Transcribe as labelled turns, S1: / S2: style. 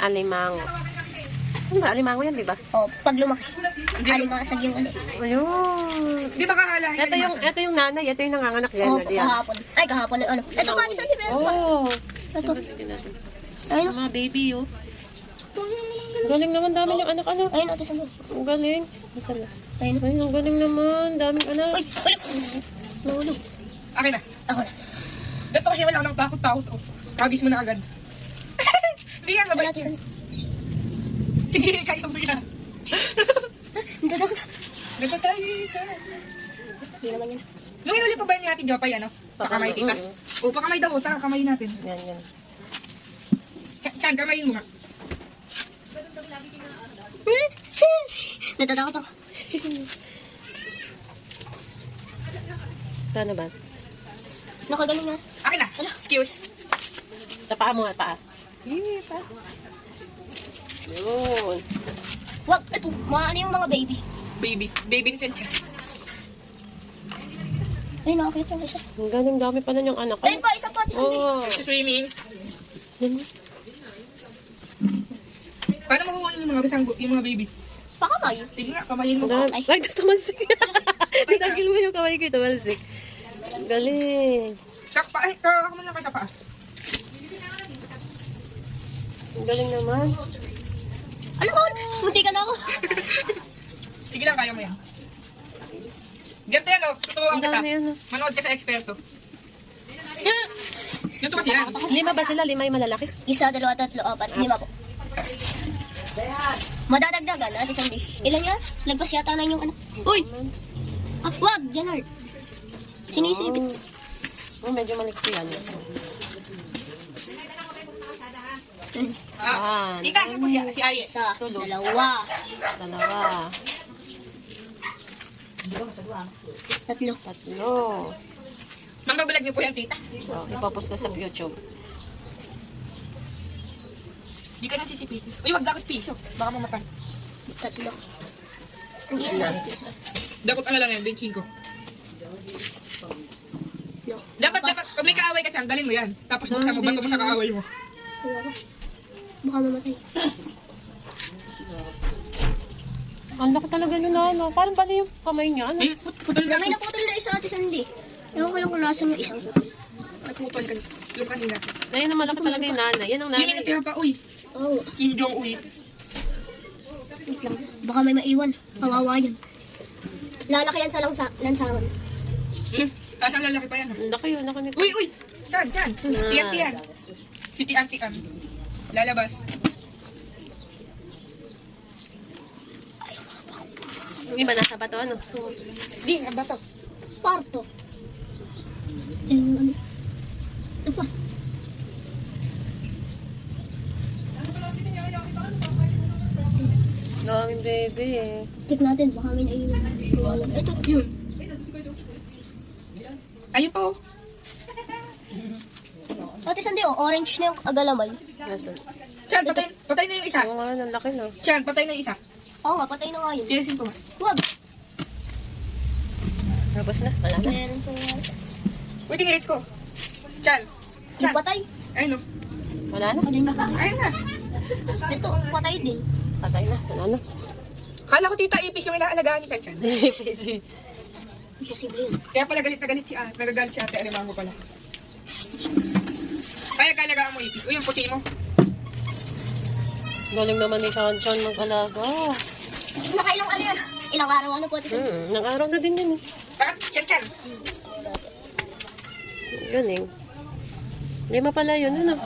S1: Alimango. Ano ba? Alimango yan, di ba?
S2: O, pag lumaki. Alimasag yung ano.
S1: Ayun.
S3: Di ba kakalahin?
S1: Ito yung, ito yung nanay, ito yung nanganganak yan.
S2: O,
S1: Oh, yan.
S2: kahapon. Ay, kahapon. Ano? Ito pa, isa meron pa.
S1: Oh.
S2: Ito. Ayun.
S1: Mga baby, oh. Galing naman, dami yung anak, ano.
S2: Ayun, ate, saan
S1: Ang galing. Nasaan na?
S2: Ayun.
S1: Ay, ang galing naman. Daming anak.
S2: Uy, uy. Nahulog.
S3: Akin na.
S2: Ako na.
S3: Dito kasi wala nang takot-takot. Oh. Kagis mo na agad. Hindi yan,
S2: Wala,
S3: mabait
S2: saan?
S3: Sige, kaya mo yan.
S2: Hindi na.
S3: Nagtatay ka.
S2: Hindi naman yun.
S3: Nung inuli pa ba ni Ate Jopay, ano? Pakamay tita.
S1: Mm.
S3: O, pakamay daw. Taka, kamayin natin.
S1: Yan, yan.
S3: Ch- Chan, kamayin mo nga.
S2: Natatakot ako.
S1: Saan na ba?
S2: Nakagaling nga.
S3: Akin na. Excuse.
S1: Sa paa mo nga, paa. Paa. Yun.
S2: Wag. Mga ano yung mga baby.
S3: Baby. Baby Chan Chan.
S2: Ay, nakakita ko siya.
S1: Ang galing dami pa na yung anak.
S2: Ayun pa, isa pa, saan?
S1: Oh.
S3: Nagsuswimming.
S1: Yan.
S3: Paano makuha yung mga bisang yung mga baby?
S2: Pakamay.
S3: Sige nga, kamayin mo.
S2: Ay.
S1: Ay, tumalsik. Tinagil mo yung kamay ko, tumalsik. Galing.
S3: Kak, pa, ay, kakak mo lang kayo sa paa.
S1: Ang galing naman.
S2: Alam ko, munti ka na ako.
S3: Sige lang, kaya mo yan. Ganito yan, oh. Tuturuan
S1: Ang
S3: kita.
S1: ano.
S3: Manood ka sa eksperto. Ganito kasi yan.
S1: Lima ba sila? Lima yung malalaki?
S2: Isa, dalawa, tatlo, apat, lima po. Madadagdagan, ate Sandy. Ilan yan? Lagpas yata na yung ano. Uy! Ah, wag! Janard. Sinisipit.
S1: Oh, oh medyo maliksi yan.
S3: Ah, ika, po siya, si Aye.
S2: Isa, dalawa,
S1: Dalawa.
S2: tatlo.
S1: Tatlo.
S3: Mangbabalag niyo po yan, tita.
S1: So, ipopost ko sa YouTube.
S3: Di ka nang sisipitin. Uy, wag dakot piso. Baka mamatay.
S2: Tatlo. Hindi isa. Isa.
S3: Dapat ano lang yan, 25.
S2: No.
S3: Dapat, dapat, pag may kaaway ka dyan, dalhin mo yan. Tapos buksan mo, bato mo sa kaaway mo.
S2: Dalawa. Baka mamatay.
S1: Ang laki talaga yun na, ano. Parang bali yung kamay niya, ano.
S3: May put putol ka.
S2: Damay na putol na isa, ate Sandy. Ewan ko lang kung nasan yung isang putol.
S3: May putol ka. Yung kanina.
S1: Ayun ang malaki talaga yung nanay. Yan ang
S3: Yun yung
S1: nanay.
S3: natira pa, uy.
S2: Oo. Oh,
S3: Kim Jong-uy.
S2: wait lang. Baka may maiwan. Kawawa yun. Lalaki yan sa langsa lansangan.
S3: Hmm? Tapos ang lalaki pa yan. ah.
S1: Ang laki yun, laki nito.
S3: Uy, uy! Chan, Chan!
S1: Ah.
S3: Tiyan, tiyan. Si Tiyan, tiyan. Lalabas.
S1: Yung iba nasa bato, ano.
S3: Di, ang bato.
S2: Parto. Eh, ano? Ito pa.
S1: Daming baby eh.
S2: Check natin, baka may naiwan. Ito.
S3: Yun. Ayun pa, oh.
S2: Ate Sandy, oh, orange na yung agalamay.
S1: Nasaan?
S3: Chan, patay, patay na yung isa.
S1: Oo nga, ang laki no.
S3: Chan, patay na yung isa.
S2: Oo nga, patay na nga yun.
S3: Tirasin ko nga.
S2: Wag.
S1: Tapos na, wala na.
S2: Meron po yan.
S3: Uy, tiniris ko. Chan. Chan.
S2: Patay.
S3: Ayun, oh.
S1: Wala na.
S2: Patay na.
S3: Ayun na.
S2: Ito, patay din.
S1: Patay na, wala na.
S3: Kala ko tita ipis yung inaalagaan ni Chan Chan.
S2: Imposible yun.
S3: Kaya pala galit na galit si ate. Nagagalit si ate. Alimango pala. Kaya kalagaan mo ipis. Uy, yung puti mo.
S1: Galing naman ni Chan Chan mag-alaga.
S2: Nakailang ano yan? Ilang araw ano po Sandy?
S1: Hmm, nang araw na din yun eh.
S3: Bakit? Chan Chan.
S1: Galing. Lima pala yun, ano.